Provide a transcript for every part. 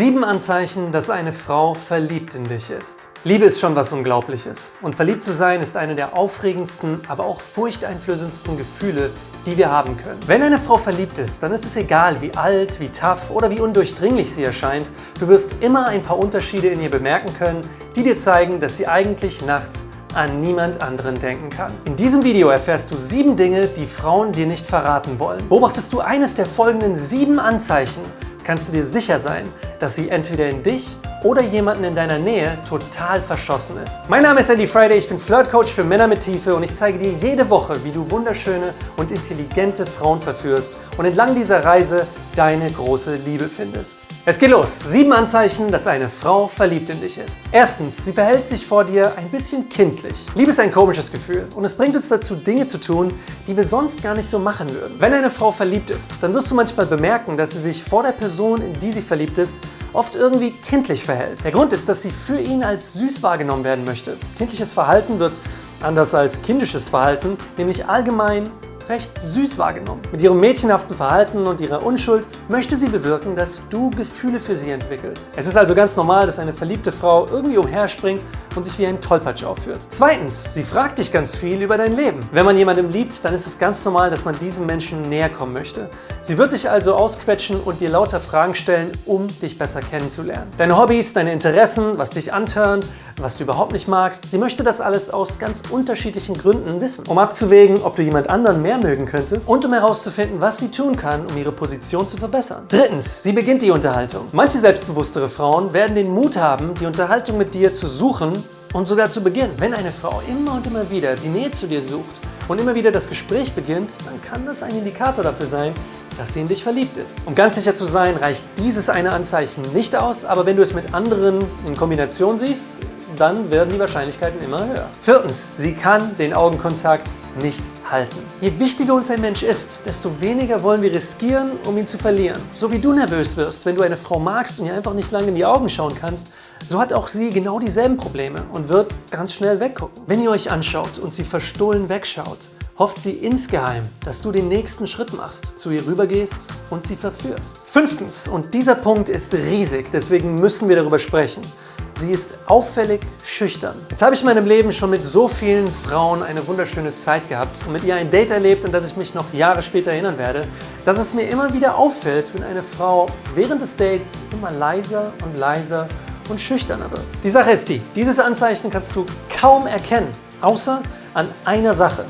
Sieben Anzeichen, dass eine Frau verliebt in dich ist. Liebe ist schon was Unglaubliches. Und verliebt zu sein ist eine der aufregendsten, aber auch furchteinflößendsten Gefühle, die wir haben können. Wenn eine Frau verliebt ist, dann ist es egal, wie alt, wie tough oder wie undurchdringlich sie erscheint. Du wirst immer ein paar Unterschiede in ihr bemerken können, die dir zeigen, dass sie eigentlich nachts an niemand anderen denken kann. In diesem Video erfährst du sieben Dinge, die Frauen dir nicht verraten wollen. Beobachtest du eines der folgenden sieben Anzeichen, kannst du dir sicher sein, dass sie entweder in dich oder jemanden in deiner Nähe total verschossen ist. Mein Name ist Andy Friday, ich bin Flirtcoach für Männer mit Tiefe und ich zeige dir jede Woche, wie du wunderschöne und intelligente Frauen verführst und entlang dieser Reise deine große Liebe findest. Es geht los. Sieben Anzeichen, dass eine Frau verliebt in dich ist. Erstens, sie verhält sich vor dir ein bisschen kindlich. Liebe ist ein komisches Gefühl und es bringt uns dazu, Dinge zu tun, die wir sonst gar nicht so machen würden. Wenn eine Frau verliebt ist, dann wirst du manchmal bemerken, dass sie sich vor der Person, in die sie verliebt ist, oft irgendwie kindlich verhält. Der Grund ist, dass sie für ihn als süß wahrgenommen werden möchte. Kindliches Verhalten wird anders als kindisches Verhalten, nämlich allgemein recht süß wahrgenommen. Mit ihrem mädchenhaften Verhalten und ihrer Unschuld möchte sie bewirken, dass du Gefühle für sie entwickelst. Es ist also ganz normal, dass eine verliebte Frau irgendwie umherspringt und sich wie ein Tollpatsch aufführt. Zweitens, sie fragt dich ganz viel über dein Leben. Wenn man jemandem liebt, dann ist es ganz normal, dass man diesem Menschen näher kommen möchte. Sie wird dich also ausquetschen und dir lauter Fragen stellen, um dich besser kennenzulernen. Deine Hobbys, deine Interessen, was dich antörnt, was du überhaupt nicht magst, sie möchte das alles aus ganz unterschiedlichen Gründen wissen. Um abzuwägen, ob du jemand anderen mehr mögen könntest und um herauszufinden, was sie tun kann, um ihre Position zu verbessern. Drittens, sie beginnt die Unterhaltung. Manche selbstbewusstere Frauen werden den Mut haben, die Unterhaltung mit dir zu suchen und sogar zu beginnen. Wenn eine Frau immer und immer wieder die Nähe zu dir sucht und immer wieder das Gespräch beginnt, dann kann das ein Indikator dafür sein, dass sie in dich verliebt ist. Um ganz sicher zu sein, reicht dieses eine Anzeichen nicht aus, aber wenn du es mit anderen in Kombination siehst, dann werden die Wahrscheinlichkeiten immer höher. Viertens, sie kann den Augenkontakt nicht halten. Je wichtiger uns ein Mensch ist, desto weniger wollen wir riskieren, um ihn zu verlieren. So wie du nervös wirst, wenn du eine Frau magst und ihr einfach nicht lange in die Augen schauen kannst, so hat auch sie genau dieselben Probleme und wird ganz schnell weggucken. Wenn ihr euch anschaut und sie verstohlen wegschaut, hofft sie insgeheim, dass du den nächsten Schritt machst, zu ihr rübergehst und sie verführst. Fünftens, und dieser Punkt ist riesig, deswegen müssen wir darüber sprechen. Sie ist auffällig schüchtern. Jetzt habe ich in meinem Leben schon mit so vielen Frauen eine wunderschöne Zeit gehabt und mit ihr ein Date erlebt, an das ich mich noch Jahre später erinnern werde, dass es mir immer wieder auffällt, wenn eine Frau während des Dates immer leiser und leiser und schüchterner wird. Die Sache ist die, dieses Anzeichen kannst du kaum erkennen, außer an einer Sache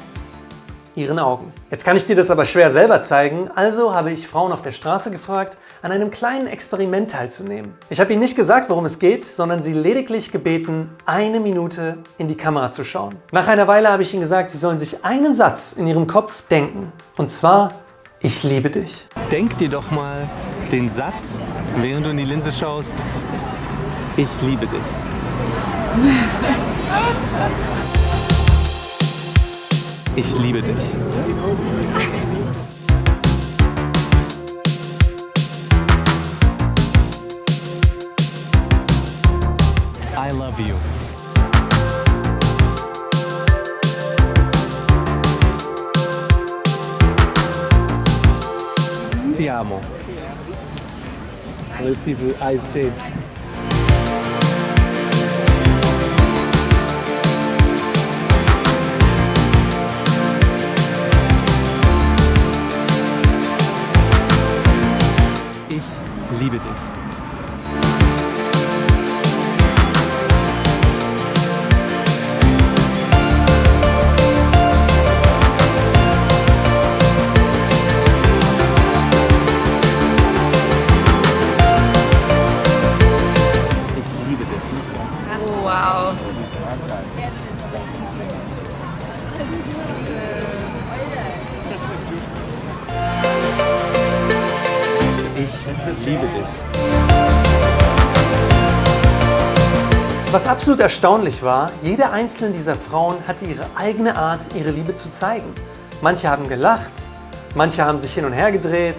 ihren Augen. Jetzt kann ich dir das aber schwer selber zeigen, also habe ich Frauen auf der Straße gefragt, an einem kleinen Experiment teilzunehmen. Ich habe ihnen nicht gesagt, worum es geht, sondern sie lediglich gebeten, eine Minute in die Kamera zu schauen. Nach einer Weile habe ich ihnen gesagt, sie sollen sich einen Satz in ihrem Kopf denken. Und zwar, ich liebe dich. Denk dir doch mal den Satz, während du in die Linse schaust, ich liebe dich. Ich liebe dich. I love you. Ti amo. Let's see if the eyes change. Liebe dich. Liebe dich. Was absolut erstaunlich war, jede einzelne dieser Frauen hatte ihre eigene Art, ihre Liebe zu zeigen. Manche haben gelacht, manche haben sich hin und her gedreht,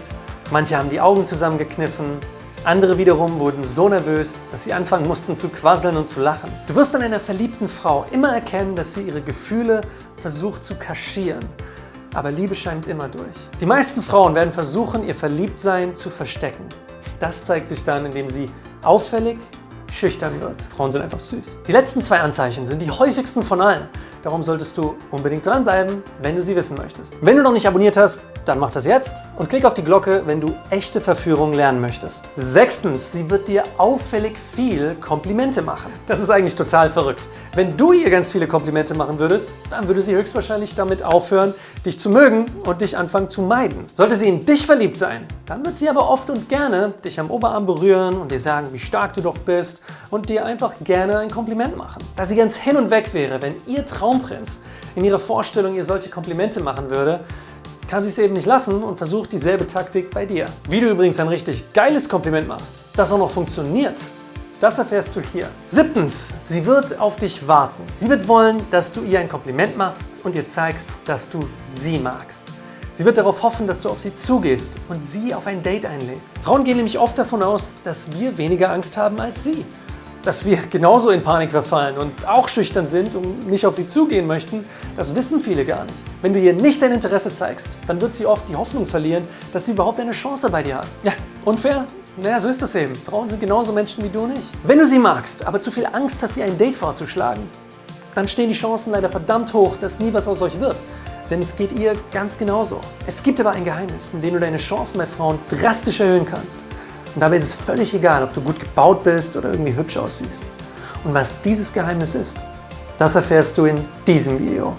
manche haben die Augen zusammengekniffen, andere wiederum wurden so nervös, dass sie anfangen mussten zu quasseln und zu lachen. Du wirst an einer verliebten Frau immer erkennen, dass sie ihre Gefühle versucht zu kaschieren. Aber Liebe scheint immer durch. Die meisten Frauen werden versuchen, ihr Verliebtsein zu verstecken. das zeigt sich dann, indem sie auffällig, schüchtern wird. Frauen sind einfach süß. Die letzten zwei Anzeichen sind die häufigsten von allen. Darum solltest du unbedingt dranbleiben, wenn du sie wissen möchtest. Wenn du noch nicht abonniert hast, dann mach das jetzt und klick auf die Glocke, wenn du echte Verführung lernen möchtest. Sechstens, sie wird dir auffällig viel Komplimente machen. Das ist eigentlich total verrückt. Wenn du ihr ganz viele Komplimente machen würdest, dann würde sie höchstwahrscheinlich damit aufhören, dich zu mögen und dich anfangen zu meiden. Sollte sie in dich verliebt sein, dann wird sie aber oft und gerne dich am Oberarm berühren und dir sagen, wie stark du doch bist und dir einfach gerne ein Kompliment machen. Da sie ganz hin und weg wäre, wenn ihr Traumprinz in ihrer Vorstellung ihr solche Komplimente machen würde, kann sie es eben nicht lassen und versucht dieselbe Taktik bei dir. Wie du übrigens ein richtig geiles Kompliment machst, das auch noch funktioniert, das erfährst du hier. Siebtens, sie wird auf dich warten. Sie wird wollen, dass du ihr ein Kompliment machst und ihr zeigst, dass du sie magst. Sie wird darauf hoffen, dass du auf sie zugehst und sie auf ein Date einlädst. Frauen gehen nämlich oft davon aus, dass wir weniger Angst haben als sie. Dass wir genauso in Panik verfallen und auch schüchtern sind und nicht auf sie zugehen möchten, das wissen viele gar nicht. Wenn du ihr nicht dein Interesse zeigst, dann wird sie oft die Hoffnung verlieren, dass sie überhaupt eine Chance bei dir hat. Ja, unfair? Naja, so ist das eben. Frauen sind genauso Menschen wie du nicht. Wenn du sie magst, aber zu viel Angst hast, ihr ein Date vorzuschlagen, dann stehen die Chancen leider verdammt hoch, dass nie was aus euch wird. Denn es geht ihr ganz genauso. Es gibt aber ein Geheimnis, mit dem du deine Chancen bei Frauen drastisch erhöhen kannst. Und dabei ist es völlig egal, ob du gut gebaut bist oder irgendwie hübsch aussiehst. Und was dieses Geheimnis ist, das erfährst du in diesem Video.